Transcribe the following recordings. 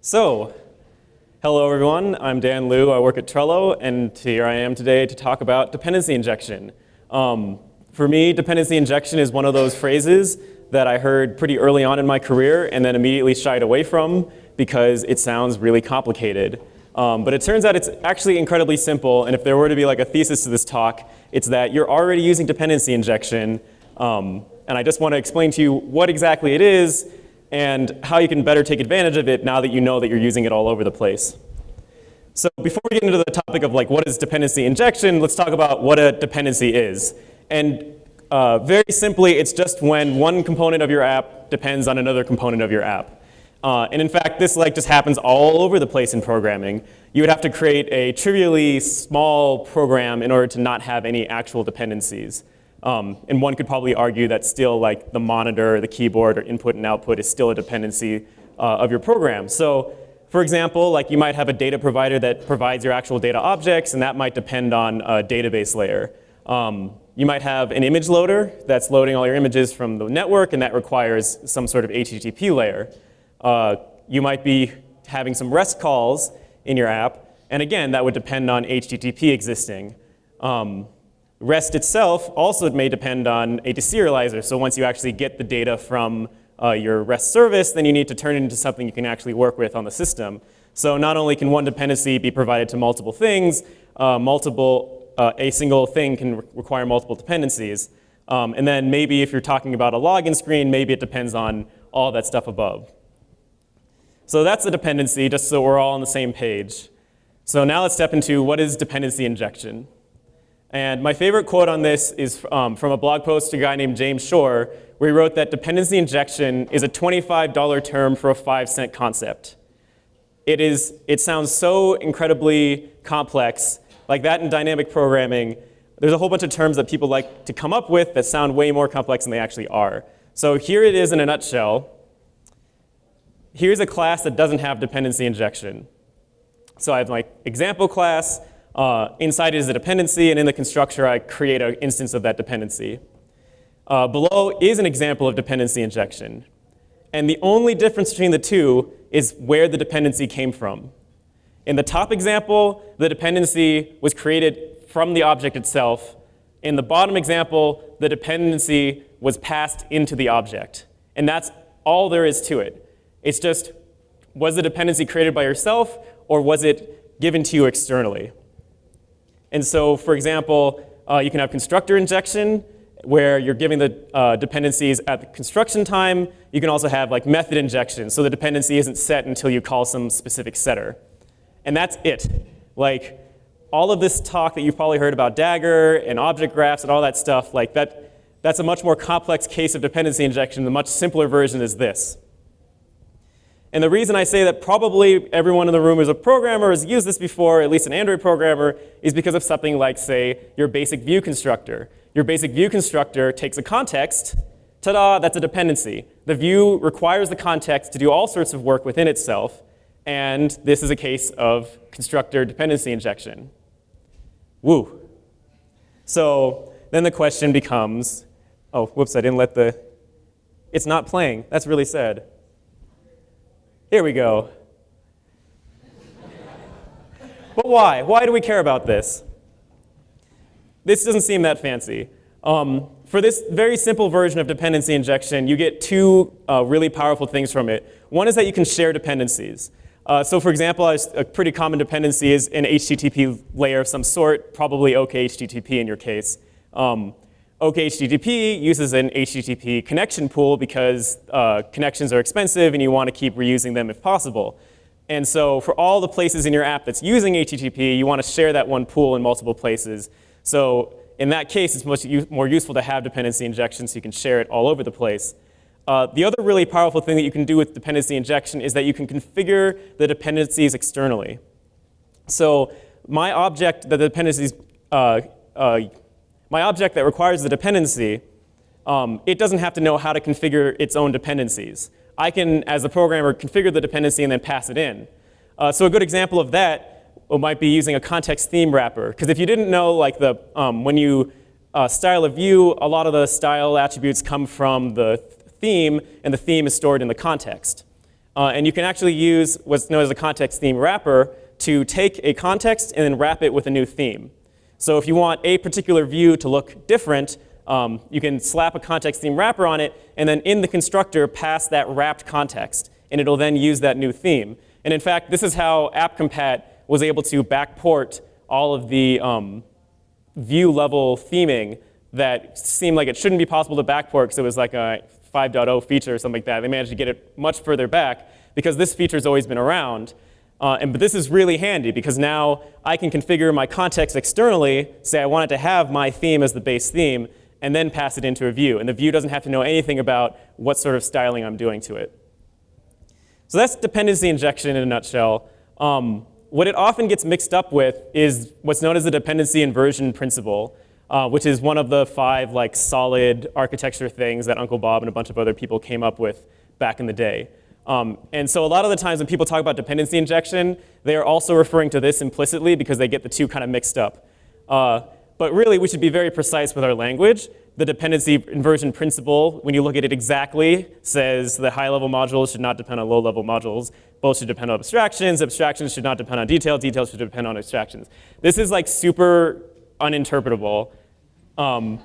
So, hello everyone, I'm Dan Lew, I work at Trello, and here I am today to talk about dependency injection. Um, for me, dependency injection is one of those phrases that I heard pretty early on in my career and then immediately shied away from because it sounds really complicated. Um, but it turns out it's actually incredibly simple, and if there were to be like a thesis to this talk, it's that you're already using dependency injection, um, and I just want to explain to you what exactly it is and how you can better take advantage of it now that you know that you're using it all over the place. So before we get into the topic of like what is dependency injection, let's talk about what a dependency is. And uh, very simply, it's just when one component of your app depends on another component of your app. Uh, and in fact, this like just happens all over the place in programming. You would have to create a trivially small program in order to not have any actual dependencies. Um, and one could probably argue that still like the monitor, the keyboard, or input and output is still a dependency uh, of your program. So for example, like you might have a data provider that provides your actual data objects, and that might depend on a database layer. Um, you might have an image loader that's loading all your images from the network, and that requires some sort of HTTP layer. Uh, you might be having some REST calls in your app, and again, that would depend on HTTP existing. Um, REST itself also may depend on a deserializer, so once you actually get the data from uh, your REST service, then you need to turn it into something you can actually work with on the system. So not only can one dependency be provided to multiple things, uh, multiple, uh, a single thing can re require multiple dependencies. Um, and then maybe if you're talking about a login screen, maybe it depends on all that stuff above. So that's a dependency, just so we're all on the same page. So now let's step into what is dependency injection. And my favorite quote on this is um, from a blog post to a guy named James Shore, where he wrote that dependency injection is a $25 term for a five cent concept. It, is, it sounds so incredibly complex, like that in dynamic programming, there's a whole bunch of terms that people like to come up with that sound way more complex than they actually are. So here it is in a nutshell here's a class that doesn't have dependency injection. So I have my example class, uh, inside is a dependency, and in the constructor I create an instance of that dependency. Uh, below is an example of dependency injection. And the only difference between the two is where the dependency came from. In the top example, the dependency was created from the object itself. In the bottom example, the dependency was passed into the object. And that's all there is to it. It's just, was the dependency created by yourself or was it given to you externally? And so, for example, uh, you can have constructor injection where you're giving the uh, dependencies at the construction time. You can also have like method injection, so the dependency isn't set until you call some specific setter. And that's it. Like all of this talk that you've probably heard about Dagger and object graphs and all that stuff, like that, that's a much more complex case of dependency injection. The much simpler version is this. And the reason I say that probably everyone in the room is a programmer, has used this before, at least an Android programmer, is because of something like, say, your basic view constructor. Your basic view constructor takes a context, ta-da, that's a dependency. The view requires the context to do all sorts of work within itself, and this is a case of constructor dependency injection. Woo. So then the question becomes, oh, whoops, I didn't let the, it's not playing. That's really sad. Here we go. but why? Why do we care about this? This doesn't seem that fancy. Um, for this very simple version of dependency injection, you get two uh, really powerful things from it. One is that you can share dependencies. Uh, so for example, a pretty common dependency is an HTTP layer of some sort, probably OKHTTP in your case. Um, OKHTTP uses an HTTP connection pool because uh, connections are expensive and you want to keep reusing them if possible. And so for all the places in your app that's using HTTP, you want to share that one pool in multiple places. So in that case, it's much more useful to have dependency injection so you can share it all over the place. Uh, the other really powerful thing that you can do with dependency injection is that you can configure the dependencies externally. So my object, that the dependencies uh, uh, my object that requires the dependency, um, it doesn't have to know how to configure its own dependencies. I can, as a programmer, configure the dependency and then pass it in. Uh, so a good example of that might be using a context theme wrapper. Because if you didn't know, like the um, when you uh, style a view, a lot of the style attributes come from the theme, and the theme is stored in the context. Uh, and you can actually use what's known as a context theme wrapper to take a context and then wrap it with a new theme. So if you want a particular view to look different, um, you can slap a context theme wrapper on it, and then in the constructor pass that wrapped context, and it'll then use that new theme. And in fact, this is how AppCompat was able to backport all of the um, view level theming that seemed like it shouldn't be possible to backport because it was like a 5.0 feature or something like that. They managed to get it much further back because this feature's always been around. Uh, and, but this is really handy because now I can configure my context externally, say I want it to have my theme as the base theme, and then pass it into a view. And the view doesn't have to know anything about what sort of styling I'm doing to it. So that's dependency injection in a nutshell. Um, what it often gets mixed up with is what's known as the dependency inversion principle uh, which is one of the five like solid architecture things that Uncle Bob and a bunch of other people came up with back in the day. Um, and so a lot of the times when people talk about dependency injection, they are also referring to this implicitly because they get the two kind of mixed up. Uh, but really, we should be very precise with our language. The dependency inversion principle, when you look at it exactly, says the high-level modules should not depend on low-level modules. Both should depend on abstractions. Abstractions should not depend on details. Details should depend on abstractions. This is like super uninterpretable. Um,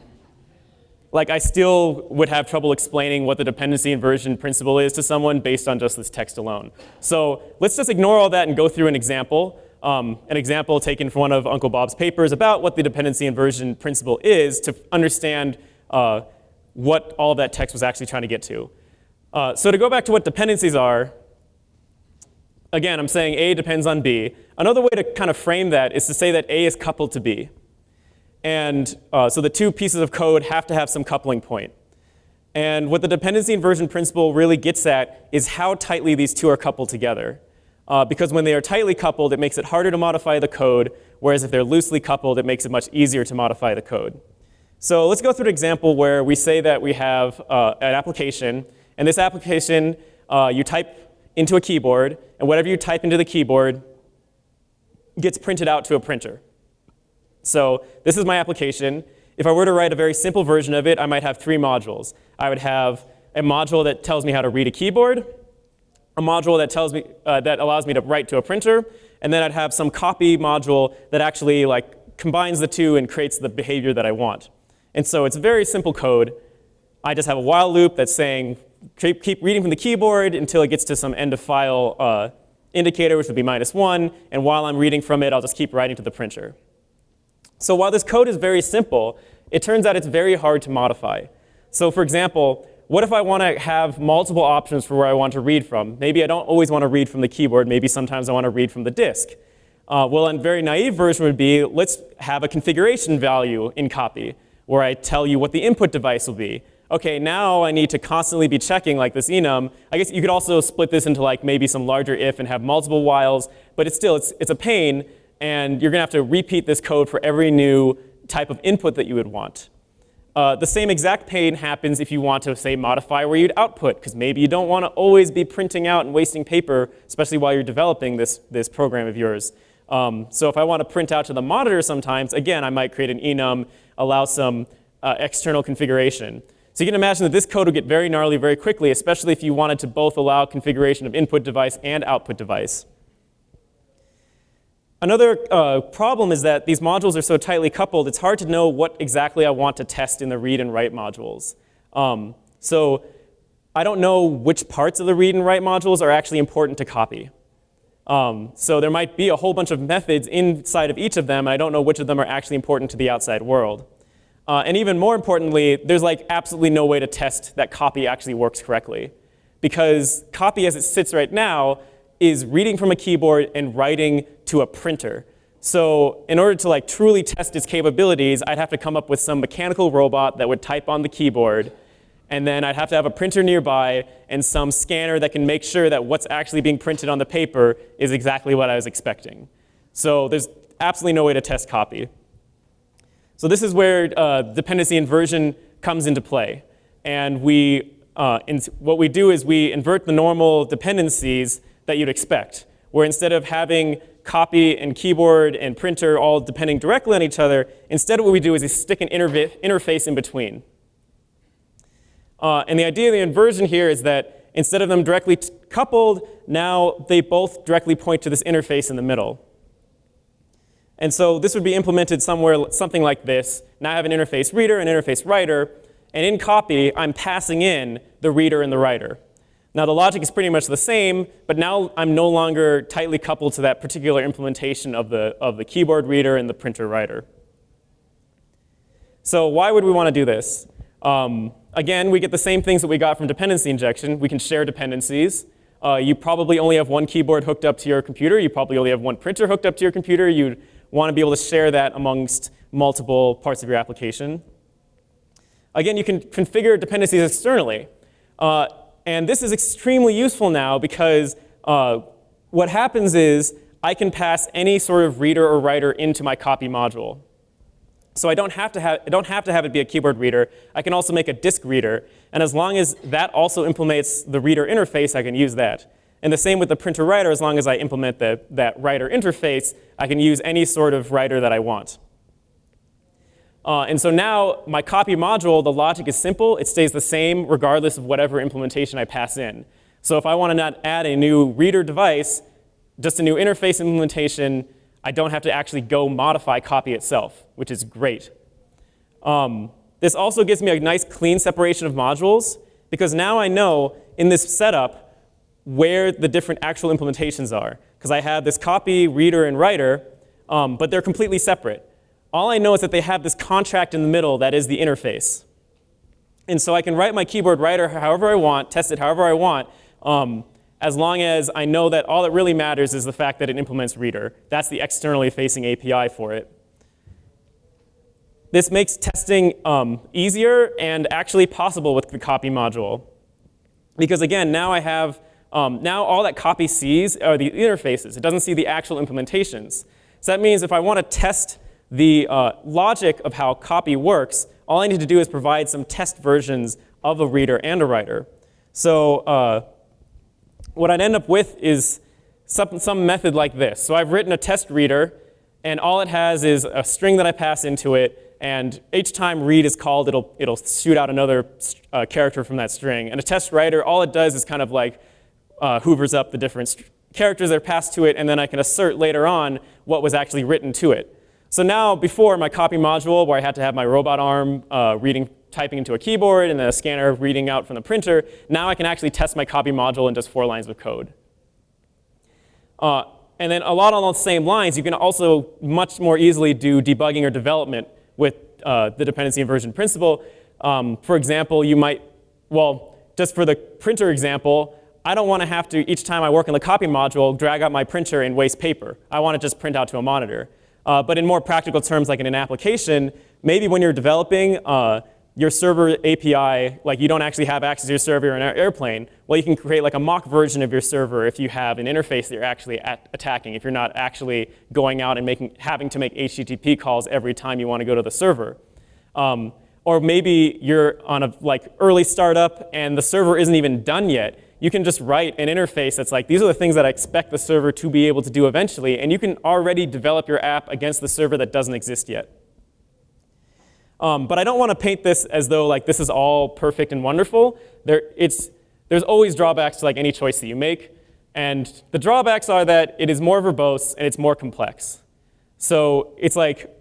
like I still would have trouble explaining what the dependency inversion principle is to someone based on just this text alone. So let's just ignore all that and go through an example. Um, an example taken from one of Uncle Bob's papers about what the dependency inversion principle is to understand uh, what all that text was actually trying to get to. Uh, so to go back to what dependencies are, again, I'm saying A depends on B. Another way to kind of frame that is to say that A is coupled to B. And uh, so the two pieces of code have to have some coupling point. And what the dependency inversion principle really gets at is how tightly these two are coupled together. Uh, because when they are tightly coupled, it makes it harder to modify the code, whereas if they're loosely coupled, it makes it much easier to modify the code. So let's go through an example where we say that we have uh, an application, and this application, uh, you type into a keyboard, and whatever you type into the keyboard gets printed out to a printer. So this is my application. If I were to write a very simple version of it, I might have three modules. I would have a module that tells me how to read a keyboard, a module that tells me uh, that allows me to write to a printer, and then I'd have some copy module that actually like combines the two and creates the behavior that I want. And so it's very simple code. I just have a while loop that's saying keep, reading from the keyboard until it gets to some end of file uh, indicator, which would be minus one, and while I'm reading from it, I'll just keep writing to the printer. So while this code is very simple, it turns out it's very hard to modify. So for example, what if I want to have multiple options for where I want to read from? Maybe I don't always want to read from the keyboard. Maybe sometimes I want to read from the disk. Uh, well, a very naive version would be, let's have a configuration value in copy, where I tell you what the input device will be. OK, now I need to constantly be checking like this enum. I guess you could also split this into like maybe some larger if and have multiple whiles, but it's still, it's, it's a pain and you're going to have to repeat this code for every new type of input that you would want. Uh, the same exact pain happens if you want to, say, modify where you'd output, because maybe you don't want to always be printing out and wasting paper, especially while you're developing this, this program of yours. Um, so if I want to print out to the monitor sometimes, again, I might create an enum, allow some uh, external configuration. So you can imagine that this code would get very gnarly very quickly, especially if you wanted to both allow configuration of input device and output device. Another uh, problem is that these modules are so tightly coupled, it's hard to know what exactly I want to test in the read and write modules. Um, so I don't know which parts of the read and write modules are actually important to copy. Um, so there might be a whole bunch of methods inside of each of them, and I don't know which of them are actually important to the outside world. Uh, and even more importantly, there's like absolutely no way to test that copy actually works correctly. Because copy as it sits right now is reading from a keyboard and writing to a printer. So in order to like truly test its capabilities, I'd have to come up with some mechanical robot that would type on the keyboard, and then I'd have to have a printer nearby and some scanner that can make sure that what's actually being printed on the paper is exactly what I was expecting. So there's absolutely no way to test copy. So this is where uh, dependency inversion comes into play. And we, uh, what we do is we invert the normal dependencies that you'd expect, where instead of having copy and keyboard and printer all depending directly on each other, instead what we do is we stick an interface in between. Uh, and the idea of the inversion here is that instead of them directly coupled, now they both directly point to this interface in the middle. And so this would be implemented somewhere, something like this. Now I have an interface reader, an interface writer, and in copy, I'm passing in the reader and the writer. Now the logic is pretty much the same, but now I'm no longer tightly coupled to that particular implementation of the, of the keyboard reader and the printer writer. So why would we want to do this? Um, again, we get the same things that we got from dependency injection. We can share dependencies. Uh, you probably only have one keyboard hooked up to your computer. You probably only have one printer hooked up to your computer. You'd want to be able to share that amongst multiple parts of your application. Again, you can configure dependencies externally. Uh, and this is extremely useful now because uh, what happens is I can pass any sort of reader or writer into my copy module. So I don't have to have, I don't have to have it be a keyboard reader. I can also make a disk reader. And as long as that also implements the reader interface, I can use that. And the same with the printer writer, as long as I implement the, that writer interface, I can use any sort of writer that I want. Uh, and so now my copy module, the logic is simple. It stays the same regardless of whatever implementation I pass in. So if I want to not add a new reader device, just a new interface implementation, I don't have to actually go modify copy itself, which is great. Um, this also gives me a nice clean separation of modules because now I know in this setup where the different actual implementations are. Because I have this copy, reader, and writer, um, but they're completely separate. All I know is that they have this contract in the middle that is the interface. And so I can write my keyboard writer however I want, test it however I want, um, as long as I know that all that really matters is the fact that it implements reader. That's the externally facing API for it. This makes testing um, easier and actually possible with the copy module. Because again, now I have um, now all that copy sees are the interfaces. It doesn't see the actual implementations. So that means if I want to test the uh, logic of how copy works, all I need to do is provide some test versions of a reader and a writer. So uh, what I'd end up with is some, some method like this. So I've written a test reader, and all it has is a string that I pass into it, and each time read is called, it'll, it'll shoot out another uh, character from that string. And a test writer, all it does is kind of like uh, hoovers up the different characters that are passed to it, and then I can assert later on what was actually written to it. So now, before my copy module, where I had to have my robot arm uh, reading, typing into a keyboard and then a scanner reading out from the printer, now I can actually test my copy module in just four lines of code. Uh, and then a lot on the same lines, you can also much more easily do debugging or development with uh, the dependency inversion principle. Um, for example, you might, well, just for the printer example, I don't want to have to, each time I work in the copy module, drag out my printer and waste paper. I want to just print out to a monitor. Uh, but in more practical terms, like in an application, maybe when you're developing uh, your server API, like you don't actually have access to your server in an airplane, well, you can create like a mock version of your server if you have an interface that you're actually attacking, if you're not actually going out and making, having to make HTTP calls every time you want to go to the server. Um, or maybe you're on a like early startup and the server isn't even done yet you can just write an interface that's like, these are the things that I expect the server to be able to do eventually, and you can already develop your app against the server that doesn't exist yet. Um, but I don't want to paint this as though like this is all perfect and wonderful. There, it's, there's always drawbacks to like any choice that you make. And the drawbacks are that it is more verbose and it's more complex. So it's like,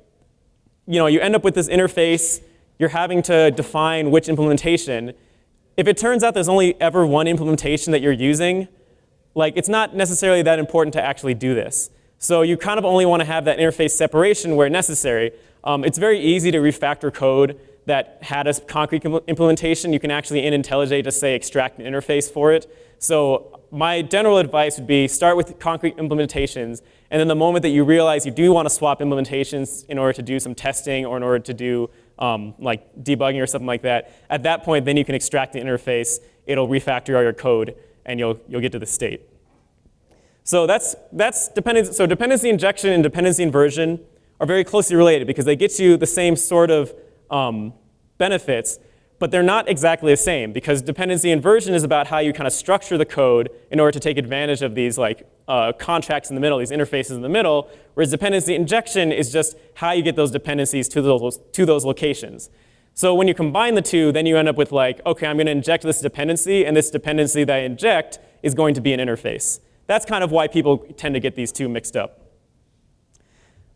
you know, you end up with this interface, you're having to define which implementation, if it turns out there's only ever one implementation that you're using, like it's not necessarily that important to actually do this. So you kind of only want to have that interface separation where necessary. Um, it's very easy to refactor code that had a concrete implementation. You can actually in IntelliJ just say extract an interface for it. So my general advice would be start with concrete implementations, and then the moment that you realize you do want to swap implementations in order to do some testing or in order to do um, like debugging or something like that, at that point, then you can extract the interface. It'll refactor all your code, and you'll, you'll get to the state. So that's, that's dependency, so dependency injection and dependency inversion are very closely related because they get you the same sort of um, benefits, but they're not exactly the same because dependency inversion is about how you kind of structure the code in order to take advantage of these like uh, contracts in the middle, these interfaces in the middle, whereas dependency injection is just how you get those dependencies to those, to those locations. So when you combine the two, then you end up with like, okay, I'm going to inject this dependency, and this dependency that I inject is going to be an interface. That's kind of why people tend to get these two mixed up.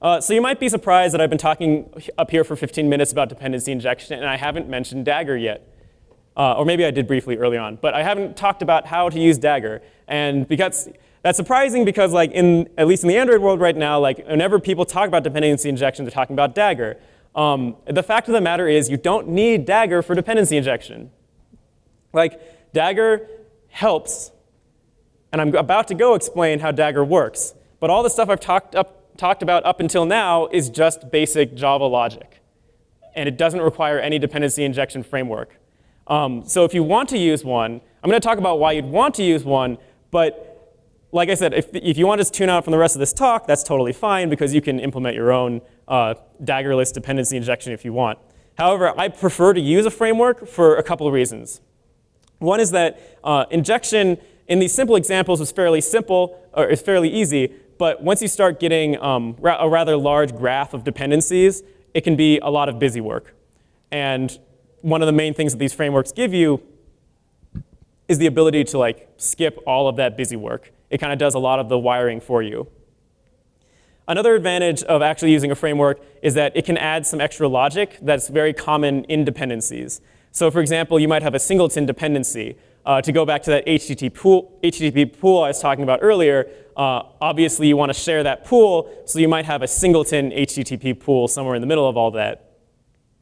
Uh, so you might be surprised that I've been talking up here for 15 minutes about dependency injection, and I haven't mentioned Dagger yet. Uh, or maybe I did briefly early on, but I haven't talked about how to use Dagger. And because that's surprising because like in, at least in the Android world right now, like whenever people talk about dependency injection, they're talking about Dagger. Um, the fact of the matter is you don't need Dagger for dependency injection. Like Dagger helps, and I'm about to go explain how Dagger works. But all the stuff I've talked, up, talked about up until now is just basic Java logic. And it doesn't require any dependency injection framework. Um, so if you want to use one, I'm going to talk about why you'd want to use one, but like I said, if, if you want to tune out from the rest of this talk, that's totally fine because you can implement your own uh, Daggerless dependency injection if you want. However, I prefer to use a framework for a couple of reasons. One is that uh, injection in these simple examples is fairly simple, or is fairly easy, but once you start getting um, ra a rather large graph of dependencies, it can be a lot of busy work. And one of the main things that these frameworks give you is the ability to like skip all of that busy work. It kind of does a lot of the wiring for you. Another advantage of actually using a framework is that it can add some extra logic that's very common in dependencies. So for example, you might have a singleton dependency. Uh, to go back to that HTTP pool, HTTP pool I was talking about earlier, uh, obviously you want to share that pool, so you might have a singleton HTTP pool somewhere in the middle of all that.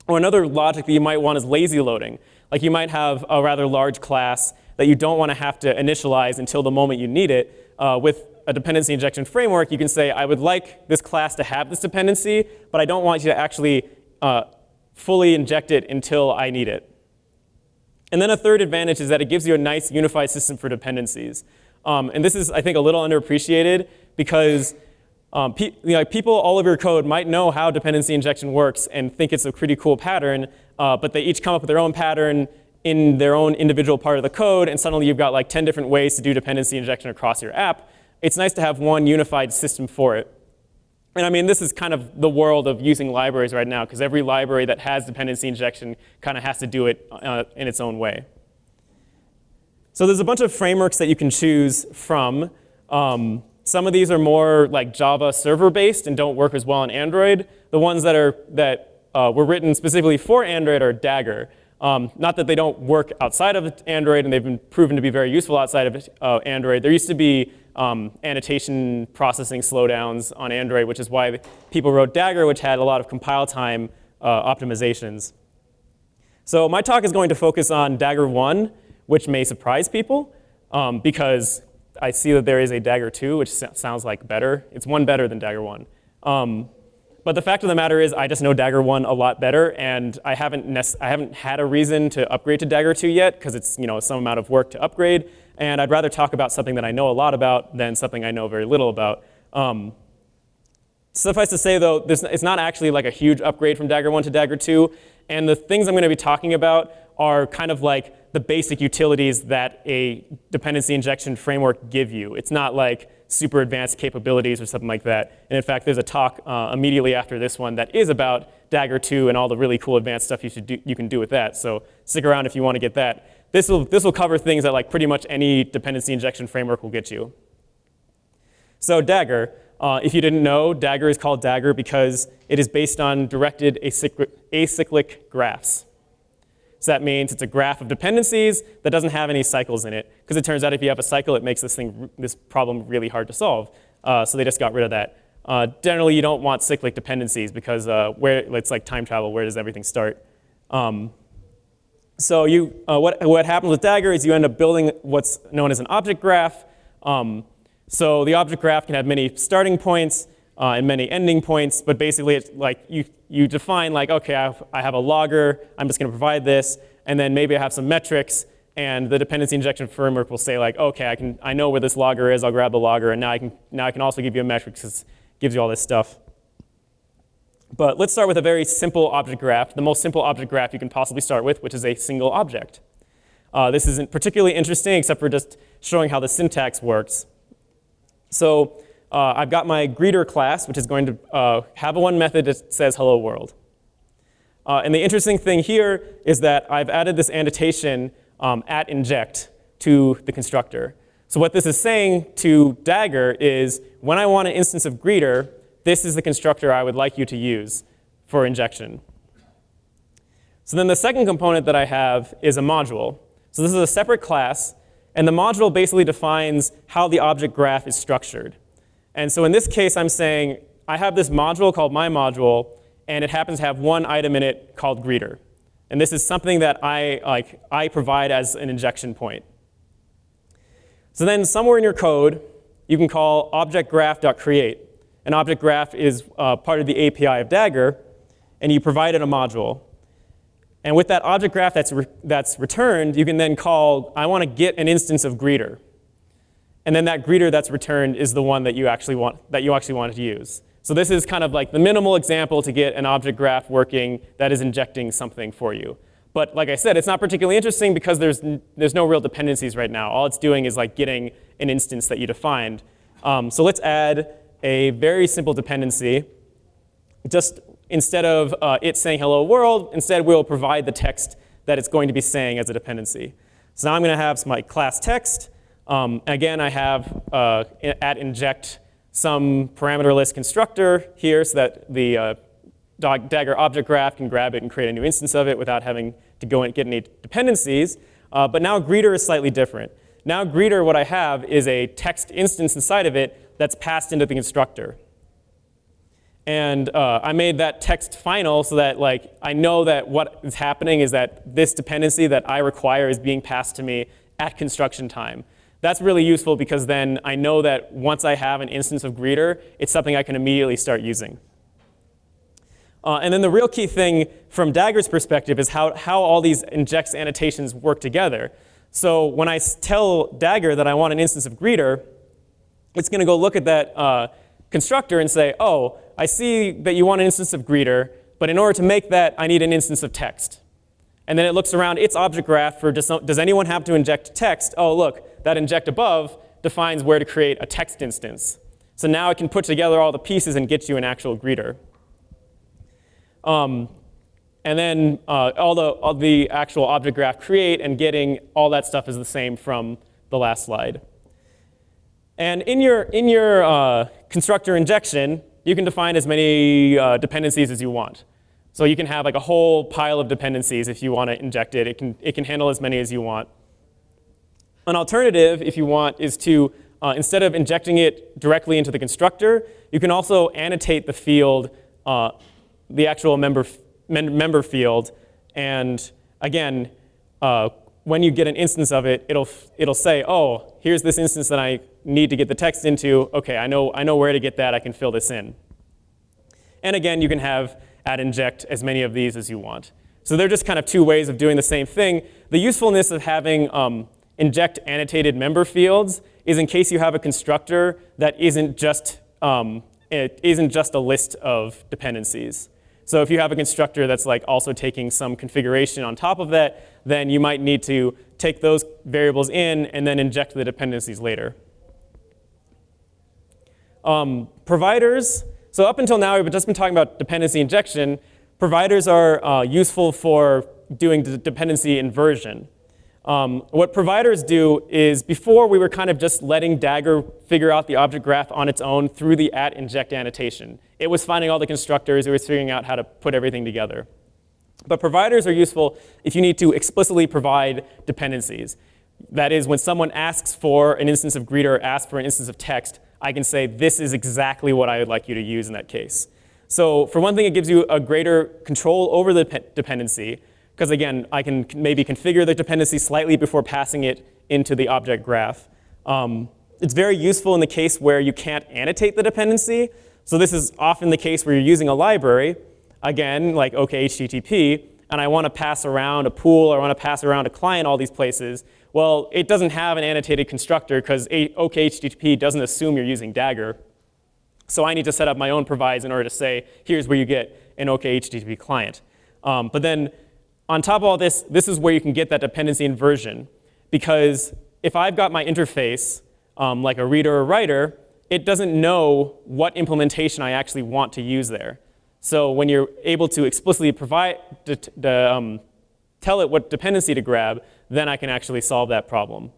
Or another logic that you might want is lazy loading. Like you might have a rather large class that you don't want to have to initialize until the moment you need it. Uh, with a dependency injection framework, you can say, I would like this class to have this dependency, but I don't want you to actually uh, fully inject it until I need it. And then a third advantage is that it gives you a nice unified system for dependencies. Um, and this is, I think, a little underappreciated because um, pe you know, people all of your code might know how dependency injection works and think it's a pretty cool pattern, uh, but they each come up with their own pattern in their own individual part of the code, and suddenly you've got like 10 different ways to do dependency injection across your app. It's nice to have one unified system for it. And I mean, this is kind of the world of using libraries right now, because every library that has dependency injection kind of has to do it uh, in its own way. So there's a bunch of frameworks that you can choose from. Um, some of these are more like Java server-based and don't work as well on Android. The ones that, are, that uh, were written specifically for Android are Dagger. Um, not that they don't work outside of Android and they've been proven to be very useful outside of uh, Android. There used to be um, annotation processing slowdowns on Android, which is why people wrote Dagger, which had a lot of compile time uh, optimizations. So my talk is going to focus on Dagger 1, which may surprise people um, because I see that there is a Dagger 2, which sounds like better. It's one better than Dagger 1. Um, but the fact of the matter is I just know Dagger 1 a lot better, and I haven't, I haven't had a reason to upgrade to Dagger 2 yet, because it's you know, some amount of work to upgrade, and I'd rather talk about something that I know a lot about than something I know very little about. Um, suffice to say, though, it's not actually like a huge upgrade from Dagger 1 to Dagger 2, and the things I'm going to be talking about are kind of like the basic utilities that a dependency injection framework give you. It's not like super advanced capabilities or something like that. And in fact, there's a talk uh, immediately after this one that is about Dagger 2 and all the really cool advanced stuff you, should do, you can do with that. So stick around if you want to get that. This will, this will cover things that like pretty much any dependency injection framework will get you. So Dagger, uh, if you didn't know, Dagger is called Dagger because it is based on directed acyclic, acyclic graphs. So that means it's a graph of dependencies that doesn't have any cycles in it. Because it turns out if you have a cycle, it makes this, thing, this problem really hard to solve. Uh, so they just got rid of that. Uh, generally, you don't want cyclic dependencies because uh, where it's like time travel. Where does everything start? Um, so you, uh, what, what happens with Dagger is you end up building what's known as an object graph. Um, so the object graph can have many starting points uh, and many ending points, but basically it's like you, you define like, okay, I have, I have a logger, I'm just gonna provide this, and then maybe I have some metrics, and the dependency injection framework will say like, okay, I, can, I know where this logger is, I'll grab the logger, and now I can, now I can also give you a metric because it gives you all this stuff. But let's start with a very simple object graph, the most simple object graph you can possibly start with, which is a single object. Uh, this isn't particularly interesting except for just showing how the syntax works. So uh, I've got my greeter class, which is going to uh, have a one method that says hello world. Uh, and the interesting thing here is that I've added this annotation um, at inject to the constructor. So what this is saying to Dagger is when I want an instance of greeter, this is the constructor I would like you to use for injection. So then the second component that I have is a module. So this is a separate class, and the module basically defines how the object graph is structured. And so in this case, I'm saying I have this module called my module, and it happens to have one item in it called greeter. And this is something that I, like, I provide as an injection point. So then somewhere in your code, you can call object objectgraph.create. An object graph is uh, part of the API of Dagger, and you provide it a module. And with that object graph that's, re that's returned, you can then call, I want to get an instance of greeter. And then that greeter that's returned is the one that you actually want, that you actually wanted to use. So this is kind of like the minimal example to get an object graph working that is injecting something for you. But like I said, it's not particularly interesting because there's, there's no real dependencies right now. All it's doing is like getting an instance that you defined. Um, so let's add a very simple dependency. Just instead of uh, it saying hello world, instead we'll provide the text that it's going to be saying as a dependency. So now I'm going to have my class text. Um, again, I have uh, at inject some parameterless constructor here so that the uh, Dagger object graph can grab it and create a new instance of it without having to go and get any dependencies. Uh, but now greeter is slightly different. Now greeter, what I have is a text instance inside of it that's passed into the constructor. And uh, I made that text final so that like I know that what is happening is that this dependency that I require is being passed to me at construction time. That's really useful because then I know that once I have an instance of greeter, it's something I can immediately start using. Uh, and then the real key thing from Dagger's perspective is how, how all these injects annotations work together. So when I tell Dagger that I want an instance of greeter, it's going to go look at that uh, constructor and say, oh, I see that you want an instance of greeter, but in order to make that, I need an instance of text. And then it looks around its object graph for does, does anyone have to inject text? Oh, look, that inject above defines where to create a text instance. So now it can put together all the pieces and get you an actual greeter. Um, and then uh, all, the, all the actual object graph create and getting all that stuff is the same from the last slide. And in your, in your uh, constructor injection, you can define as many uh, dependencies as you want. So you can have like a whole pile of dependencies if you want to inject it. It can, it can handle as many as you want. An alternative, if you want, is to, uh, instead of injecting it directly into the constructor, you can also annotate the field, uh, the actual member, member field. And again, uh, when you get an instance of it, it'll, it'll say, oh, here's this instance that I need to get the text into. OK, I know, I know where to get that. I can fill this in. And again, you can have at inject as many of these as you want. So they're just kind of two ways of doing the same thing. The usefulness of having um, inject annotated member fields is in case you have a constructor that isn't just, um, it isn't just a list of dependencies. So if you have a constructor that's like also taking some configuration on top of that, then you might need to take those variables in and then inject the dependencies later. Um, providers, so up until now we've just been talking about dependency injection. Providers are uh, useful for doing dependency inversion. Um, what providers do is before we were kind of just letting Dagger figure out the object graph on its own through the at inject annotation. It was finding all the constructors, it was figuring out how to put everything together. But providers are useful if you need to explicitly provide dependencies. That is, when someone asks for an instance of greeter, asks for an instance of text, I can say this is exactly what I would like you to use in that case. So for one thing, it gives you a greater control over the dependency. Because again, I can maybe configure the dependency slightly before passing it into the object graph. Um, it's very useful in the case where you can't annotate the dependency. So this is often the case where you're using a library, again, like OKHTTP, and I want to pass around a pool or I want to pass around a client all these places. Well, it doesn't have an annotated constructor because OKHTTP doesn't assume you're using Dagger. So I need to set up my own provides in order to say, here's where you get an OKHTTP client. Um, but then on top of all this, this is where you can get that dependency inversion. Because if I've got my interface, um, like a reader or writer, it doesn't know what implementation I actually want to use there. So when you're able to explicitly provide, um, tell it what dependency to grab, then I can actually solve that problem.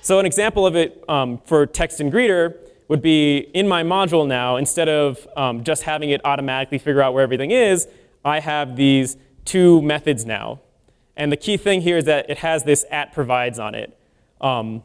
So an example of it um, for text and greeter would be in my module now, instead of um, just having it automatically figure out where everything is, I have these two methods now. And the key thing here is that it has this at provides on it. Um,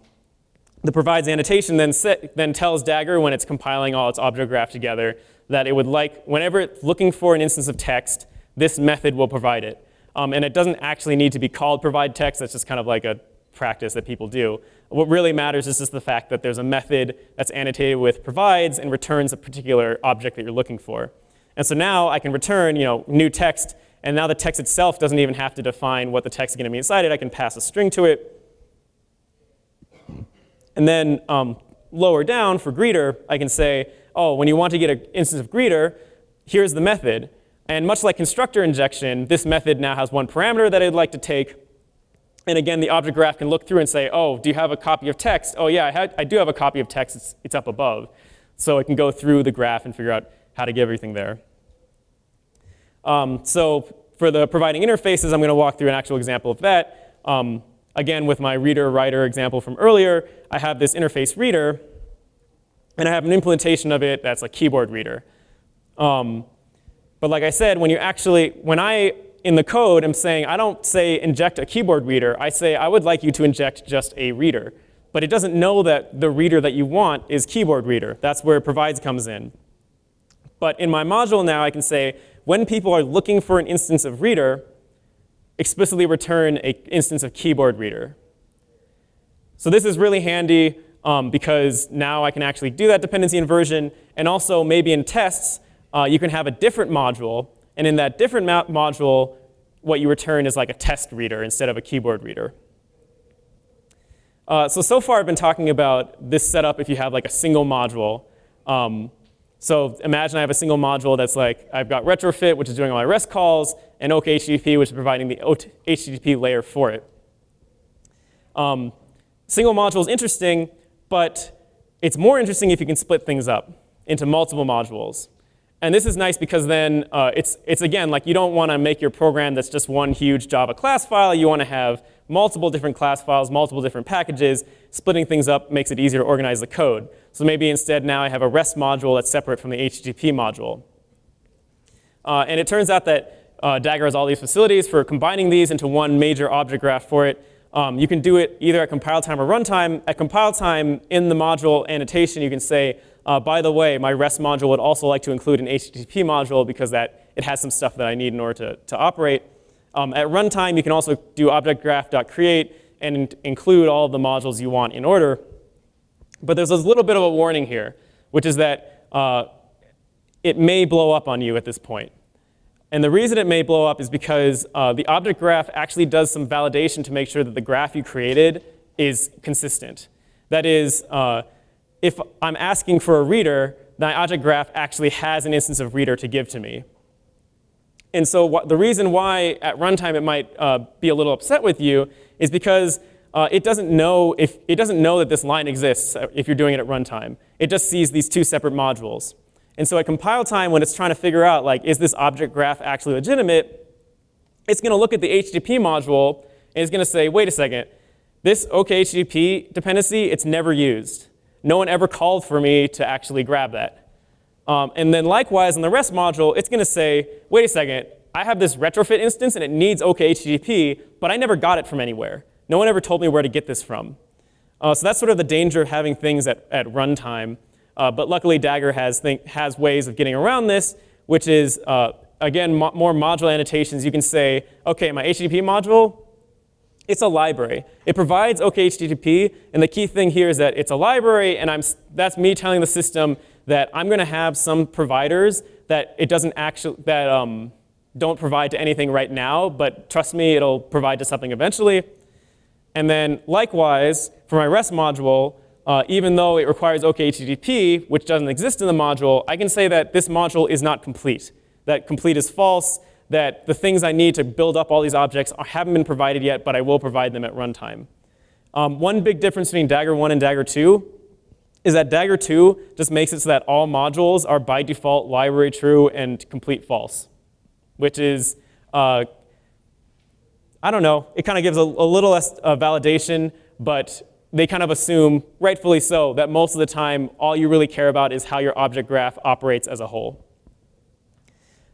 the provides annotation then, set, then tells Dagger when it's compiling all its object graph together that it would like, whenever it's looking for an instance of text, this method will provide it. Um, and it doesn't actually need to be called provide text, that's just kind of like a practice that people do. What really matters is just the fact that there's a method that's annotated with provides and returns a particular object that you're looking for. And so now I can return you know, new text, and now the text itself doesn't even have to define what the text is going to be inside it. I can pass a string to it, and then um, lower down for greeter, I can say, oh, when you want to get an instance of greeter, here's the method. And much like constructor injection, this method now has one parameter that I'd like to take. And again, the object graph can look through and say, oh, do you have a copy of text? Oh, yeah, I, had, I do have a copy of text. It's, it's up above. So it can go through the graph and figure out how to get everything there. Um, so for the providing interfaces, I'm going to walk through an actual example of that. Um, Again, with my reader-writer example from earlier, I have this interface reader, and I have an implementation of it that's a keyboard reader. Um, but like I said, when you actually, when I, in the code, am saying, I don't say inject a keyboard reader, I say I would like you to inject just a reader. But it doesn't know that the reader that you want is keyboard reader. That's where provides comes in. But in my module now, I can say, when people are looking for an instance of reader, explicitly return an instance of keyboard reader. So this is really handy um, because now I can actually do that dependency inversion. And also maybe in tests, uh, you can have a different module. And in that different module, what you return is like a test reader instead of a keyboard reader. Uh, so, so far I've been talking about this setup if you have like a single module. Um, so imagine I have a single module that's like, I've got retrofit, which is doing all my REST calls, and OKHTTP, which is providing the HTTP layer for it. Um, single module is interesting, but it's more interesting if you can split things up into multiple modules. And this is nice because then uh, it's, it's, again, like you don't want to make your program that's just one huge Java class file. You want to have multiple different class files, multiple different packages. Splitting things up makes it easier to organize the code. So maybe instead now I have a REST module that's separate from the HTTP module. Uh, and it turns out that uh, Dagger has all these facilities for combining these into one major object graph for it. Um, you can do it either at compile time or runtime. At compile time, in the module annotation, you can say, uh, by the way, my REST module would also like to include an HTTP module because that it has some stuff that I need in order to, to operate. Um, at runtime, you can also do object graph.create and include all of the modules you want in order. But there's a little bit of a warning here, which is that uh, it may blow up on you at this point. And the reason it may blow up is because uh, the object graph actually does some validation to make sure that the graph you created is consistent. That is, uh, if I'm asking for a reader, my object graph actually has an instance of reader to give to me. And so the reason why at runtime it might uh, be a little upset with you is because uh, it doesn't know if it doesn't know that this line exists if you're doing it at runtime. It just sees these two separate modules. And so at compile time, when it's trying to figure out like, is this object graph actually legitimate, it's going to look at the HTTP module and it's going to say, wait a second, this OKHTTP dependency, it's never used. No one ever called for me to actually grab that. Um, and then likewise, in the REST module, it's going to say, wait a second, I have this retrofit instance and it needs OKHTTP, but I never got it from anywhere. No one ever told me where to get this from. Uh, so that's sort of the danger of having things at, at runtime. Uh, but luckily, Dagger has, think, has ways of getting around this, which is, uh, again, mo more module annotations. You can say, OK, my HTTP module, it's a library. It provides OKHTTP, and the key thing here is that it's a library, and I'm, that's me telling the system that I'm going to have some providers that it doesn't actually, that um, don't provide to anything right now, but trust me, it'll provide to something eventually. And then likewise, for my REST module, uh, even though it requires OKHTTP, which doesn't exist in the module, I can say that this module is not complete, that complete is false, that the things I need to build up all these objects haven't been provided yet, but I will provide them at runtime. Um, one big difference between Dagger 1 and Dagger 2 is that Dagger 2 just makes it so that all modules are by default library true and complete false, which is, uh, I don't know, it kind of gives a, a little less uh, validation, but they kind of assume, rightfully so, that most of the time all you really care about is how your object graph operates as a whole.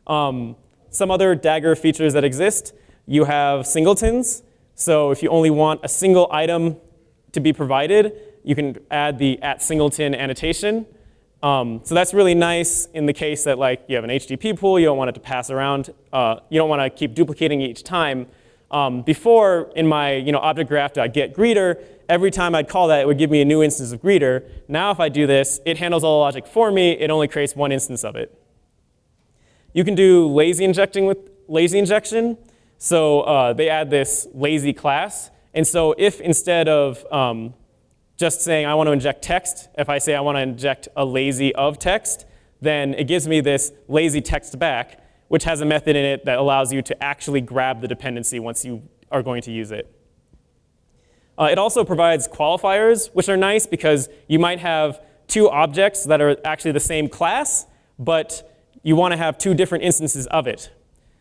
Um, some other Dagger features that exist, you have singletons. So if you only want a single item to be provided, you can add the at singleton annotation. Um, so that's really nice in the case that like you have an HTTP pool, you don't want it to pass around, uh, you don't want to keep duplicating each time. Um, before in my you know, object graph.get greeter, every time I'd call that, it would give me a new instance of greeter. Now if I do this, it handles all the logic for me, it only creates one instance of it. You can do lazy injecting with lazy injection. So uh, they add this lazy class. And so if instead of um, just saying I want to inject text, if I say I want to inject a lazy of text, then it gives me this lazy text back, which has a method in it that allows you to actually grab the dependency once you are going to use it. Uh, it also provides qualifiers, which are nice because you might have two objects that are actually the same class, but you want to have two different instances of it.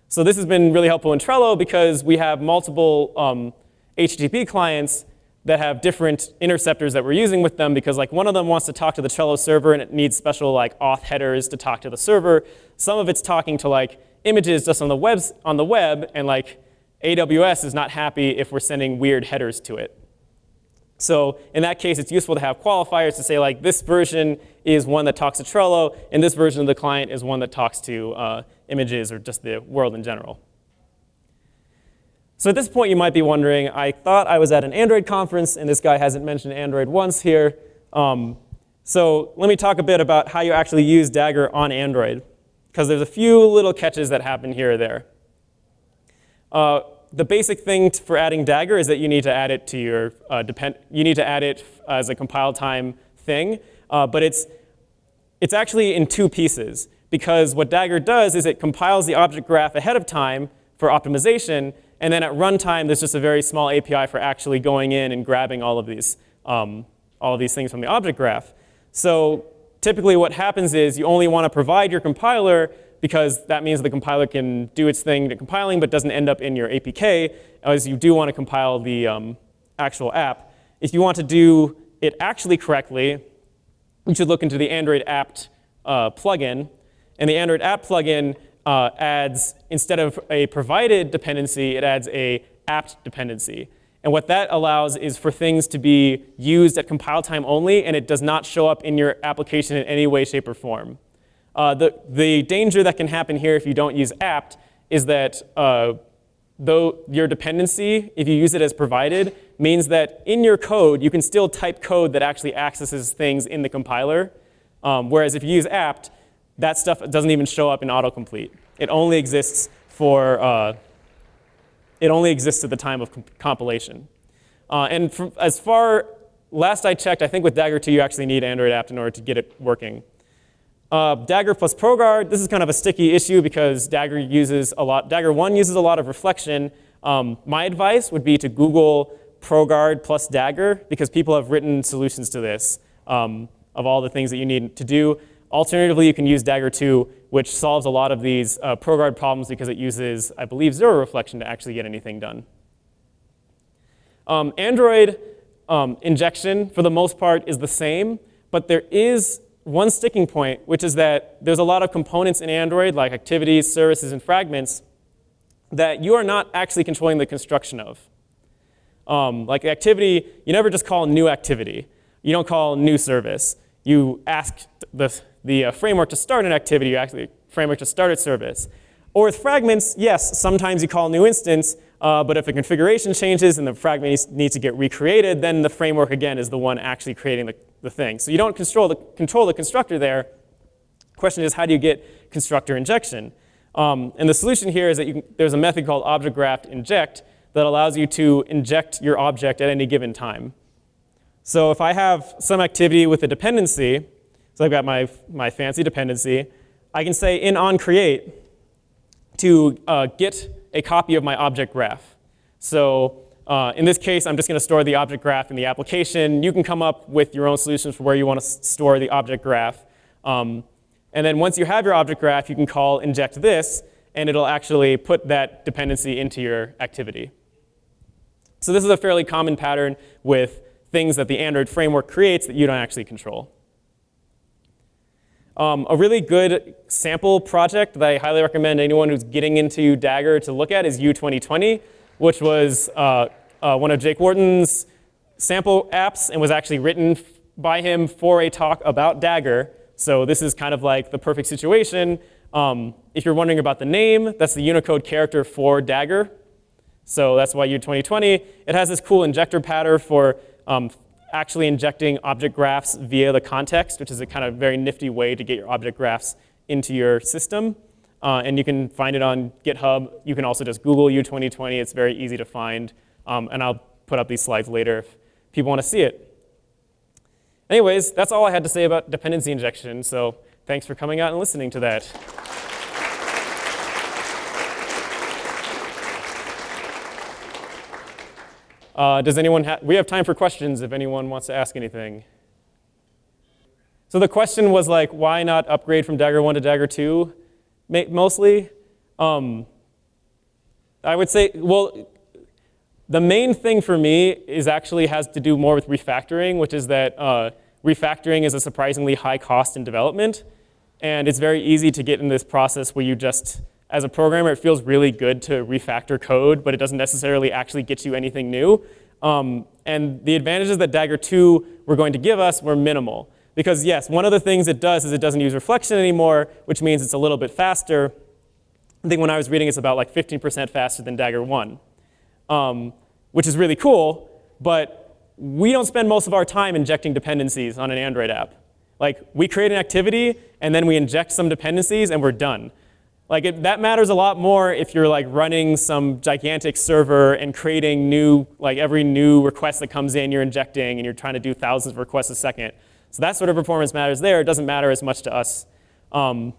So this has been really helpful in Trello because we have multiple um, HTTP clients that have different interceptors that we're using with them because like one of them wants to talk to the Trello server and it needs special like auth headers to talk to the server. Some of it's talking to like images just on the web on the web and like AWS is not happy if we're sending weird headers to it. So in that case, it's useful to have qualifiers to say like this version is one that talks to Trello, and this version of the client is one that talks to uh, images or just the world in general. So at this point, you might be wondering, I thought I was at an Android conference, and this guy hasn't mentioned Android once here. Um, so let me talk a bit about how you actually use Dagger on Android, because there's a few little catches that happen here or there. Uh, the basic thing for adding Dagger is that you need to add it to your uh, depend. You need to add it as a compile time thing, uh, but it's it's actually in two pieces because what Dagger does is it compiles the object graph ahead of time for optimization, and then at runtime there's just a very small API for actually going in and grabbing all of these um, all of these things from the object graph. So typically what happens is you only want to provide your compiler because that means the compiler can do its thing to compiling but doesn't end up in your APK as you do want to compile the um, actual app. If you want to do it actually correctly, you should look into the Android apt uh, plugin. And the Android apt plugin uh, adds, instead of a provided dependency, it adds a apt dependency. And what that allows is for things to be used at compile time only, and it does not show up in your application in any way, shape, or form. Uh, the, the danger that can happen here if you don't use apt is that uh, though your dependency, if you use it as provided, means that in your code, you can still type code that actually accesses things in the compiler. Um, whereas if you use apt, that stuff doesn't even show up in autocomplete. It only exists for, uh, it only exists at the time of comp compilation. Uh, and from, as far, last I checked, I think with Dagger 2 you actually need Android apt in order to get it working. Uh, Dagger plus ProGuard, this is kind of a sticky issue because Dagger uses a lot, Dagger 1 uses a lot of reflection. Um, my advice would be to Google ProGuard plus Dagger because people have written solutions to this um, of all the things that you need to do. Alternatively, you can use Dagger 2, which solves a lot of these uh, ProGuard problems because it uses, I believe, zero reflection to actually get anything done. Um, Android um, injection, for the most part, is the same, but there is one sticking point, which is that there's a lot of components in Android, like activities, services, and fragments, that you are not actually controlling the construction of. Um, like activity, you never just call new activity. You don't call new service. You ask the, the uh, framework to start an activity, you ask the framework to start a service. Or with fragments, yes, sometimes you call new instance, uh, but if the configuration changes and the fragment needs, to get recreated, then the framework, again, is the one actually creating the, the thing. So you don't control the, control the constructor there. The question is, how do you get constructor injection? Um, and the solution here is that can, there's a method called object graph inject that allows you to inject your object at any given time. So if I have some activity with a dependency, so I've got my, my fancy dependency, I can say in onCreate to uh, get a copy of my object graph. So uh, in this case, I'm just going to store the object graph in the application. You can come up with your own solutions for where you want to store the object graph. Um, and then once you have your object graph, you can call inject this, and it'll actually put that dependency into your activity. So this is a fairly common pattern with things that the Android framework creates that you don't actually control. Um, a really good sample project that I highly recommend anyone who's getting into Dagger to look at is U2020, which was uh, uh, one of Jake Wharton's sample apps and was actually written by him for a talk about Dagger. So this is kind of like the perfect situation. Um, if you're wondering about the name, that's the Unicode character for Dagger. So that's why U2020. It has this cool injector pattern for um, actually injecting object graphs via the context, which is a kind of very nifty way to get your object graphs into your system. Uh, and you can find it on GitHub. You can also just Google U2020. It's very easy to find. Um, and I'll put up these slides later if people want to see it. Anyways, that's all I had to say about dependency injection. So thanks for coming out and listening to that. Uh, does anyone have, we have time for questions if anyone wants to ask anything. So the question was like, why not upgrade from Dagger 1 to Dagger 2, mostly? Um, I would say, well, the main thing for me is actually has to do more with refactoring, which is that uh, refactoring is a surprisingly high cost in development. And it's very easy to get in this process where you just as a programmer, it feels really good to refactor code, but it doesn't necessarily actually get you anything new. Um, and the advantages that Dagger 2 were going to give us were minimal. Because yes, one of the things it does is it doesn't use reflection anymore, which means it's a little bit faster. I think when I was reading, it's about like 15% faster than Dagger 1, um, which is really cool, but we don't spend most of our time injecting dependencies on an Android app. Like, we create an activity, and then we inject some dependencies, and we're done. Like it, that matters a lot more if you're like running some gigantic server and creating new, like every new request that comes in, you're injecting and you're trying to do thousands of requests a second. So that sort of performance matters there. It doesn't matter as much to us. Um,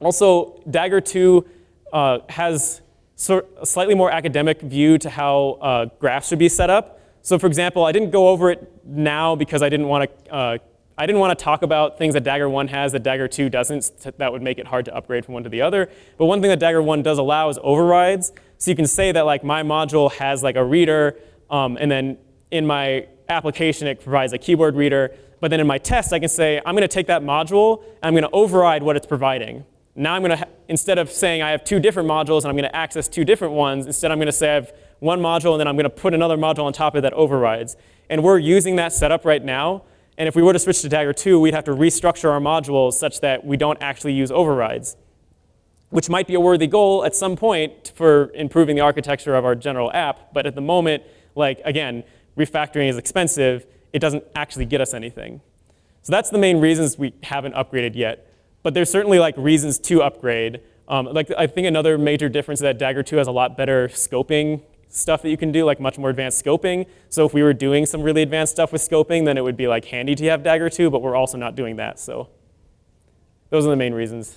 also, Dagger 2 uh, has sort a slightly more academic view to how uh, graphs should be set up. So for example, I didn't go over it now because I didn't want to uh, I didn't want to talk about things that Dagger 1 has that Dagger 2 doesn't. That would make it hard to upgrade from one to the other. But one thing that Dagger 1 does allow is overrides. So you can say that like my module has like a reader, um, and then in my application it provides a keyboard reader. But then in my test I can say I'm going to take that module and I'm going to override what it's providing. Now I'm going to, instead of saying I have two different modules and I'm going to access two different ones, instead I'm going to say I have one module and then I'm going to put another module on top of that overrides. And we're using that setup right now. And if we were to switch to Dagger 2, we'd have to restructure our modules such that we don't actually use overrides, which might be a worthy goal at some point for improving the architecture of our general app. But at the moment, like again, refactoring is expensive. It doesn't actually get us anything. So that's the main reasons we haven't upgraded yet. But there's certainly like reasons to upgrade. Um, like I think another major difference is that Dagger 2 has a lot better scoping stuff that you can do, like much more advanced scoping. So if we were doing some really advanced stuff with scoping, then it would be like handy to have Dagger 2, but we're also not doing that. So those are the main reasons.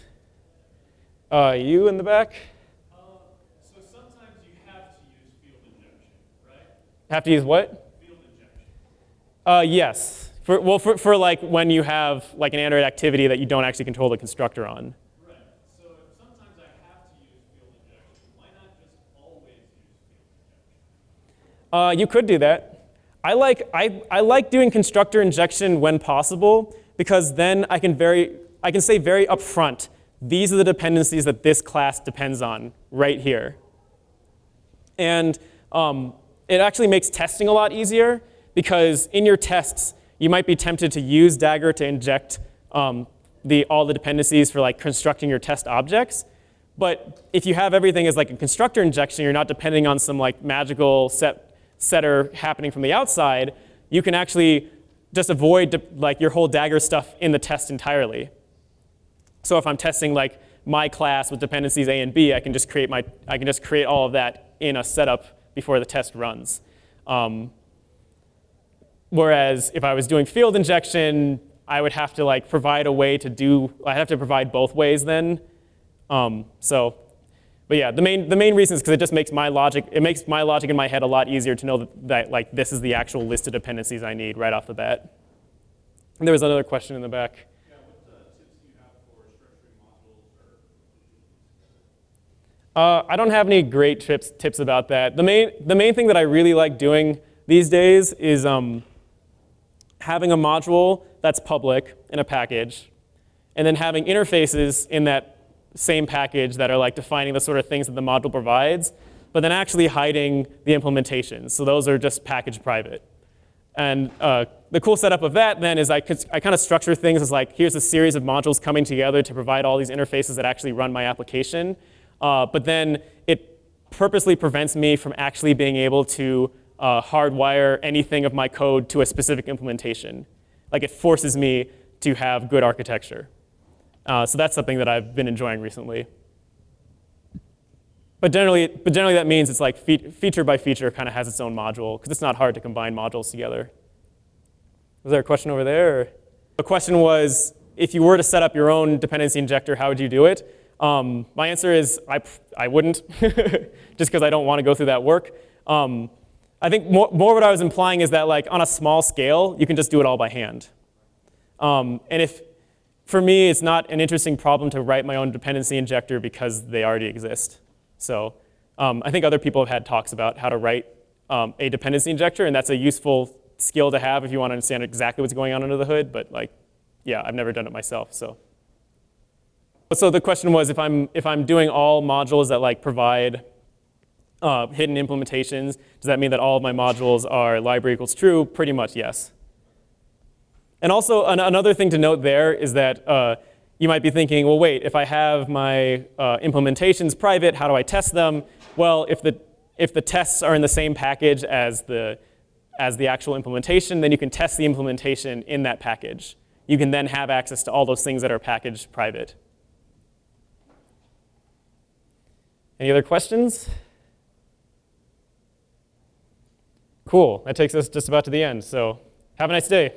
Uh, you in the back? Uh, so sometimes you have to use field injection, right? Have to use what? Field injection. Uh, yes. For, well, for, for like when you have like an Android activity that you don't actually control the constructor on. Uh, you could do that. I like, I, I like doing constructor injection when possible because then I can, very, I can say very upfront, these are the dependencies that this class depends on right here. And um, it actually makes testing a lot easier because in your tests, you might be tempted to use Dagger to inject um, the, all the dependencies for like constructing your test objects. But if you have everything as like a constructor injection, you're not depending on some like magical set setter happening from the outside, you can actually just avoid like your whole Dagger stuff in the test entirely. So if I'm testing like my class with dependencies A and B, I can just create my I can just create all of that in a setup before the test runs. Um, whereas if I was doing field injection, I would have to like provide a way to do. I have to provide both ways then. Um, so but yeah, the main, the main reason is because it just makes my logic, it makes my logic in my head a lot easier to know that, that like this is the actual list of dependencies I need right off the bat. And there was another question in the back. Yeah, what uh, tips do you have for structuring modules or Uh, I don't have any great tips, tips about that. The main, the main thing that I really like doing these days is um, having a module that's public in a package, and then having interfaces in that same package that are like defining the sort of things that the module provides, but then actually hiding the implementations. So those are just package private. And uh, the cool setup of that then is I, I kind of structure things as like, here's a series of modules coming together to provide all these interfaces that actually run my application. Uh, but then it purposely prevents me from actually being able to uh, hardwire anything of my code to a specific implementation. Like it forces me to have good architecture. Uh, so that's something that I've been enjoying recently. But generally, but generally that means it's like fe feature by feature kind of has its own module because it's not hard to combine modules together. Was there a question over there? The question was, if you were to set up your own dependency injector, how would you do it? Um, my answer is I, I wouldn't, just because I don't want to go through that work. Um, I think more, more what I was implying is that like on a small scale, you can just do it all by hand. Um, and if, for me, it's not an interesting problem to write my own dependency injector because they already exist. So um, I think other people have had talks about how to write um, a dependency injector, and that's a useful skill to have if you want to understand exactly what's going on under the hood. But like, yeah, I've never done it myself. So, so the question was, if I'm if I'm doing all modules that like provide uh, hidden implementations, does that mean that all of my modules are library equals true? Pretty much, yes. And also an another thing to note there is that uh, you might be thinking, well, wait, if I have my uh, implementations private, how do I test them? Well, if the, if the tests are in the same package as the, as the actual implementation, then you can test the implementation in that package. You can then have access to all those things that are packaged private. Any other questions? Cool, that takes us just about to the end, so have a nice day.